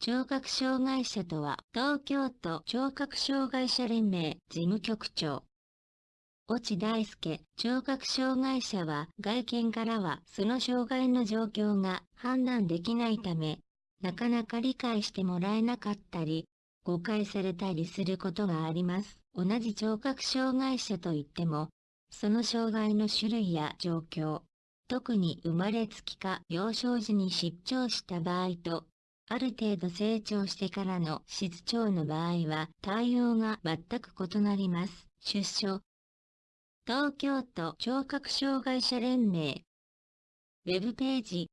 聴覚障害者とは、東京都聴覚障害者連盟事務局長。越智大輔、聴覚障害者は外見からはその障害の状況が判断できないため、なかなか理解してもらえなかったり、誤解されたりすることがあります。同じ聴覚障害者といっても、その障害の種類や状況、特に生まれつきか幼少時に失調した場合と、ある程度成長してからの室長の場合は対応が全く異なります。出所。東京都聴覚障害者連盟。ウェブページ。